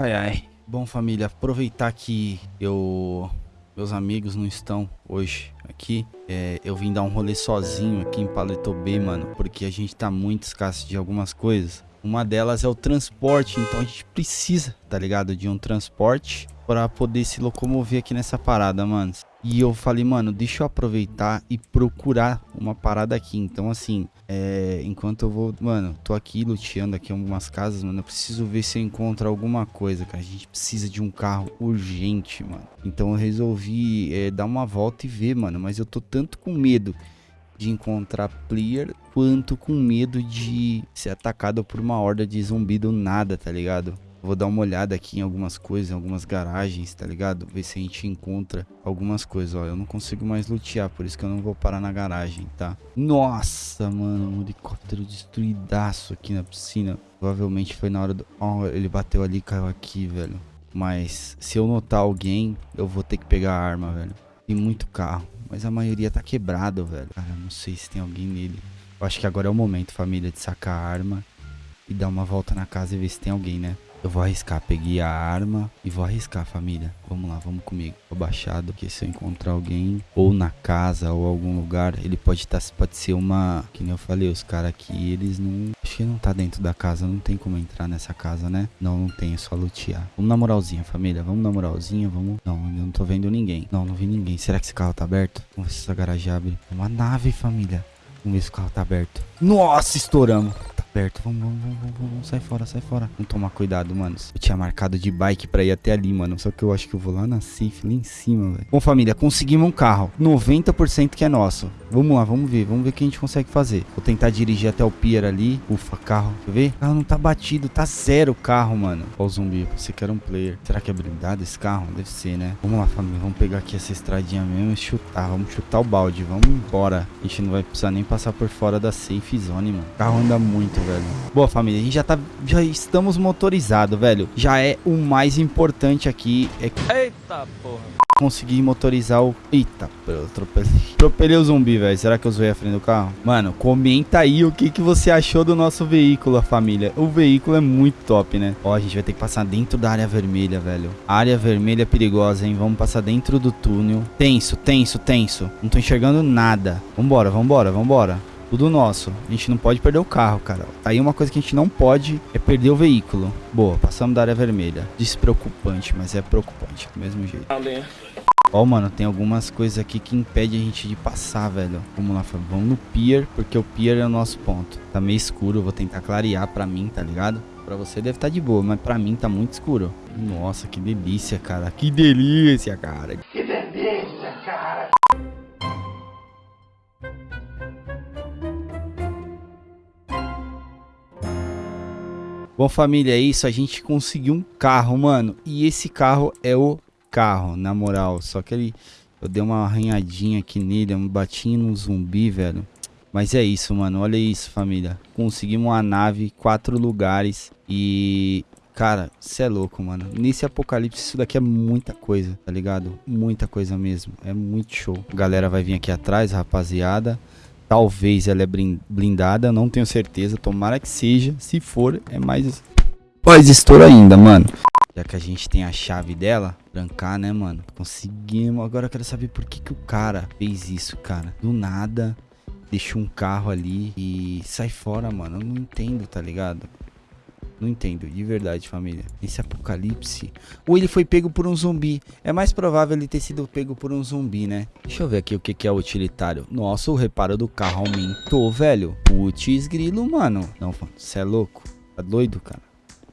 Ai, ai. Bom, família, aproveitar que eu... Meus amigos não estão hoje aqui. É, eu vim dar um rolê sozinho aqui em Paleto B, mano. Porque a gente tá muito escasso de algumas coisas. Uma delas é o transporte, então a gente precisa, tá ligado? De um transporte para poder se locomover aqui nessa parada, mano. E eu falei, mano, deixa eu aproveitar e procurar uma parada aqui. Então, assim, é, enquanto eu vou, mano, tô aqui luteando aqui algumas casas, mano, eu preciso ver se eu encontro alguma coisa, cara. A gente precisa de um carro urgente, mano. Então eu resolvi é, dar uma volta e ver, mano. Mas eu tô tanto com medo de encontrar player, quanto com medo de ser atacado por uma horda de zumbi do nada, tá ligado? Vou dar uma olhada aqui em algumas coisas, em algumas garagens, tá ligado? Ver se a gente encontra algumas coisas, ó. Eu não consigo mais lutear, por isso que eu não vou parar na garagem, tá? Nossa, mano, um helicóptero destruidaço aqui na piscina. Provavelmente foi na hora do... Ó, oh, ele bateu ali e caiu aqui, velho. Mas se eu notar alguém, eu vou ter que pegar a arma, velho. Tem muito carro, mas a maioria tá quebrado, velho. Cara, não sei se tem alguém nele. Eu acho que agora é o momento, família, de sacar a arma e dar uma volta na casa e ver se tem alguém, né? Eu vou arriscar, peguei a arma e vou arriscar, família. Vamos lá, vamos comigo. Tô baixado, que se eu encontrar alguém, ou na casa, ou algum lugar, ele pode estar, tá, pode ser uma... Que nem eu falei, os caras aqui, eles não... Acho que não tá dentro da casa, não tem como entrar nessa casa, né? Não, não tem, é só lutear. Vamos na moralzinha, família, vamos na moralzinha, vamos... Não, eu não tô vendo ninguém. Não, não vi ninguém. Será que esse carro tá aberto? Vamos ver se essa garagem abre. É uma nave, família. Vamos ver se o carro tá aberto. Nossa, estouramos perto. Vamos, vamos, vamos, vamos, sai fora, sai fora. Vamos tomar cuidado, mano. Eu tinha marcado de bike pra ir até ali, mano. Só que eu acho que eu vou lá na safe, lá em cima, velho. Bom, família, conseguimos um carro. 90% que é nosso. Vamos lá, vamos ver. Vamos ver o que a gente consegue fazer. Vou tentar dirigir até o pier ali. Ufa, carro. Quer ver? O carro não tá batido. Tá zero o carro, mano. Ó o zumbi. Você quer um player. Será que é blindado esse carro? Deve ser, né? Vamos lá, família. Vamos pegar aqui essa estradinha mesmo e chutar. Vamos chutar o balde. Vamos embora. A gente não vai precisar nem passar por fora da safe zone, mano. O carro anda muito, velho. Boa, família. A gente já tá... Já estamos motorizados, velho. Já é o mais importante aqui. É... Eita, porra consegui motorizar o... Eita, eu atropelei. Atropelei o zumbi, velho. Será que eu zoei a frente do carro? Mano, comenta aí o que, que você achou do nosso veículo, família. O veículo é muito top, né? Ó, a gente vai ter que passar dentro da área vermelha, velho. área vermelha é perigosa, hein? Vamos passar dentro do túnel. Tenso, tenso, tenso. Não tô enxergando nada. Vambora, vambora, vambora. Tudo nosso. A gente não pode perder o carro, cara. Aí uma coisa que a gente não pode é perder o veículo. Boa, passamos da área vermelha. Despreocupante, mas é preocupante do mesmo jeito. Ó, mano, tem algumas coisas aqui que impedem a gente de passar, velho. Vamos lá, vamos no pier, porque o pier é o nosso ponto. Tá meio escuro, eu vou tentar clarear pra mim, tá ligado? Pra você deve estar tá de boa, mas pra mim tá muito escuro. Nossa, que delícia, cara. Que delícia, cara. Que Bom, família, é isso. A gente conseguiu um carro, mano. E esse carro é o carro, na moral. Só que ele... Eu dei uma arranhadinha aqui nele, um batinho no zumbi, velho. Mas é isso, mano. Olha isso, família. Conseguimos uma nave, quatro lugares. E... Cara, você é louco, mano. Nesse apocalipse, isso daqui é muita coisa, tá ligado? Muita coisa mesmo. É muito show. A galera vai vir aqui atrás, rapaziada. Talvez ela é blindada, não tenho certeza. Tomara que seja. Se for, é mais... Mais estouro ainda, mano. Já que a gente tem a chave dela, trancar, né, mano? Conseguimos. Agora eu quero saber por que, que o cara fez isso, cara. Do nada, deixou um carro ali e sai fora, mano. Eu não entendo, tá ligado? Não entendo, de verdade, família. Esse apocalipse. Ou ele foi pego por um zumbi. É mais provável ele ter sido pego por um zumbi, né? Deixa eu ver aqui o que, que é utilitário. Nossa, o reparo do carro aumentou, velho. Putz, grilo, mano. Não, você é louco? Tá doido, cara?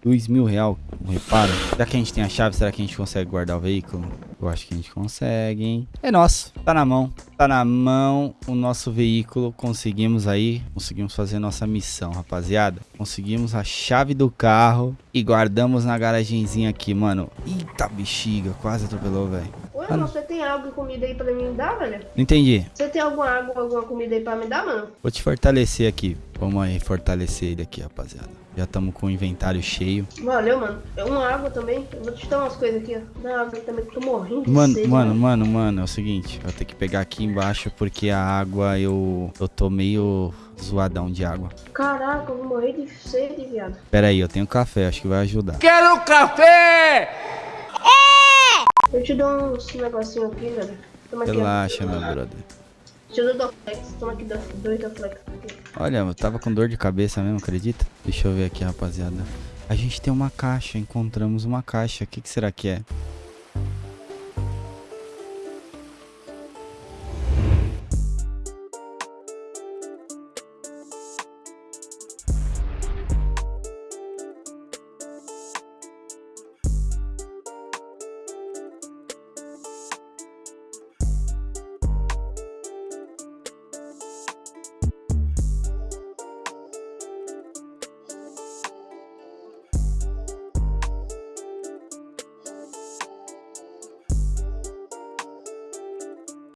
Dois mil real um reparo. Já que a gente tem a chave, será que a gente consegue guardar o veículo? Eu acho que a gente consegue, hein? É nosso, tá na mão. Tá na mão o nosso veículo. Conseguimos aí, conseguimos fazer nossa missão, rapaziada. Conseguimos a chave do carro e guardamos na garagenzinha aqui, mano. Eita bexiga, quase atropelou, velho. Ô, irmão, você tem água e comida aí pra me dar, velho? Não entendi. Você tem alguma água, alguma comida aí pra me dar, mano? Vou te fortalecer aqui. Vamos aí fortalecer ele aqui, rapaziada. Já estamos com o inventário cheio. Valeu, mano. É Uma água também. Eu vou te dar umas coisas aqui, ó. Dá água aí também, que eu tô morrendo de Mano, sede, mano, velho. mano, mano, é o seguinte, eu tenho que pegar aqui embaixo porque a água eu eu tô meio zoadão de água. Caraca, eu vou morrer de sede, viado. Pera aí, eu tenho café, acho que vai ajudar. Quero café! Eu te dou uns negocinho aqui, velho. Toma aqui, ó. Relaxa, meu brother. Te dou. Toma aqui do- dois do flex. aqui. Olha, eu tava com dor de cabeça mesmo, acredita? Deixa eu ver aqui, rapaziada. A gente tem uma caixa, encontramos uma caixa. O que, que será que é?